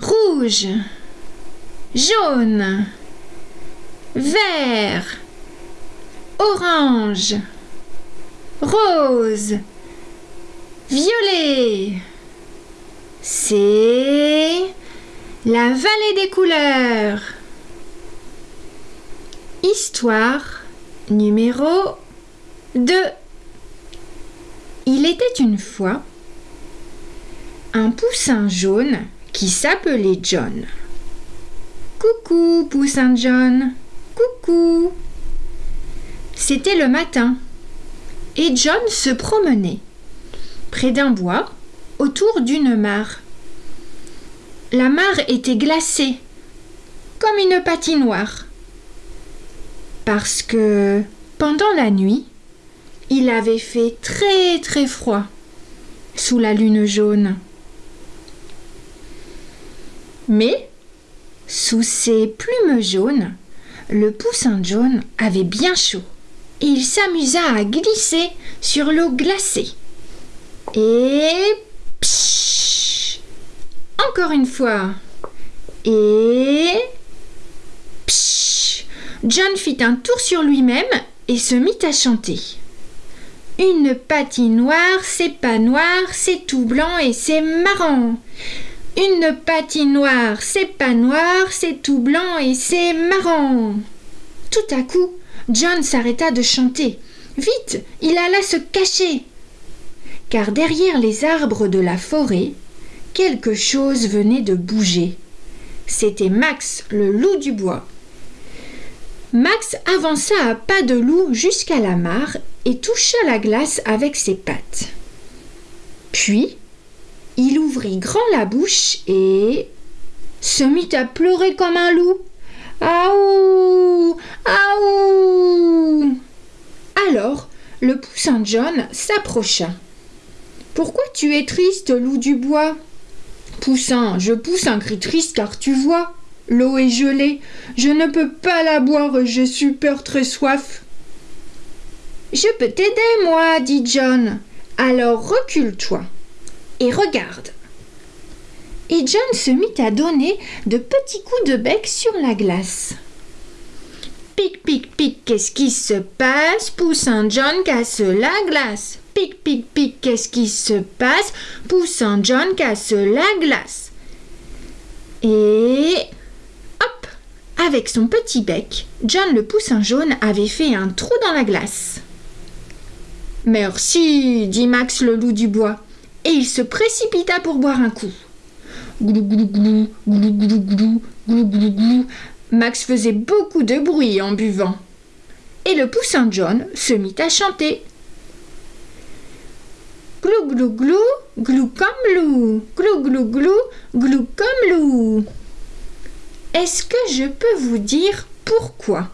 rouge, jaune, vert, orange, rose, violet. C'est la vallée des couleurs. Histoire numéro 2. Il était une fois un poussin jaune qui s'appelait John. Coucou, poussin John. Coucou. C'était le matin et John se promenait près d'un bois autour d'une mare. La mare était glacée comme une patinoire parce que pendant la nuit, il avait fait très très froid sous la lune jaune. Mais, sous ses plumes jaunes, le poussin jaune avait bien chaud et il s'amusa à glisser sur l'eau glacée. Et psh, encore une fois. Et psh, John fit un tour sur lui-même et se mit à chanter. Une patinoire, c'est pas noir, c'est tout blanc et c'est marrant. Une patinoire, c'est pas noir, c'est tout blanc et c'est marrant. Tout à coup, John s'arrêta de chanter. Vite, il alla se cacher. Car derrière les arbres de la forêt, quelque chose venait de bouger. C'était Max, le loup du bois. Max avança à pas de loup jusqu'à la mare et toucha la glace avec ses pattes. Puis, il ouvrit grand la bouche et se mit à pleurer comme un loup. Aouh Aouh Alors, le poussin John s'approcha. Pourquoi tu es triste, loup du bois? Poussin, je pousse un cri triste car tu vois, l'eau est gelée, je ne peux pas la boire j'ai super très soif. Je peux t'aider, moi, dit John. Alors recule-toi et regarde. Et John se mit à donner de petits coups de bec sur la glace. Pic, pic, pic, qu'est-ce qui se passe? Poussin John casse la glace. Pic, pic, pic, qu'est-ce qui se passe? Poussin John casse la glace. Et hop Avec son petit bec, John le poussin jaune avait fait un trou dans la glace. Merci, dit Max le loup du bois et il se précipita pour boire un coup. Glou glou glou, glou glou glou, glou glou glou. Max faisait beaucoup de bruit en buvant. Et le poussin John se mit à chanter. Glou glou glou, glou comme loup, glou glou glou, glou comme loup. Est-ce que je peux vous dire pourquoi?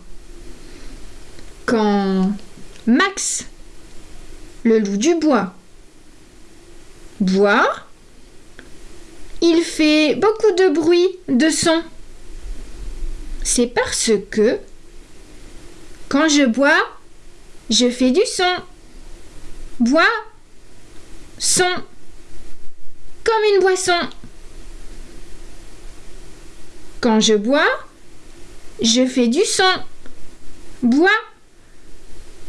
Quand Max, le loup du bois, bois, il fait beaucoup de bruit, de son. C'est parce que quand je bois, je fais du son. Bois, son, comme une boisson. Quand je bois, je fais du son. Bois,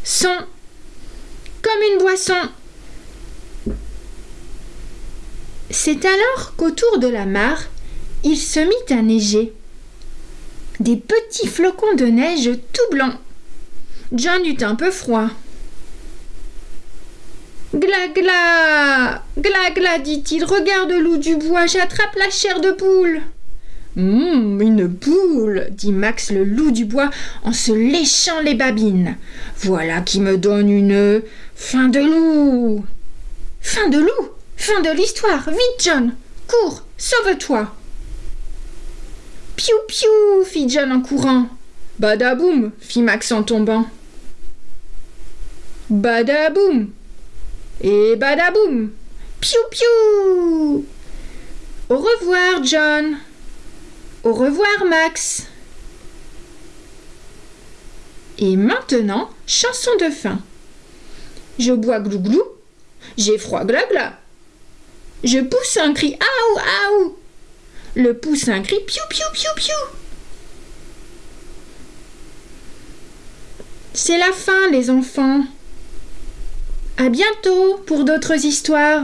son, comme une boisson. C'est alors qu'autour de la mare, il se mit à neiger. Des petits flocons de neige tout blancs. John eut un peu froid. Gla gla Gla gla dit-il, regarde loup du bois, j'attrape la chair de poule. Hum, une poule, dit Max le loup du bois en se léchant les babines. Voilà qui me donne une fin de loup. Fin de loup Fin de l'histoire. Vite, John. Cours. Sauve-toi. Piou piou fit John en courant. Badaboum fit Max en tombant. Badaboum et badaboum. Piou piou. Au revoir, John. Au revoir, Max. Et maintenant, chanson de fin. Je bois glou-glou, j'ai froid gla-gla. Je pousse un cri Aou, aou Le poussin crie piou piou piou piou. C'est la fin, les enfants. À bientôt pour d'autres histoires.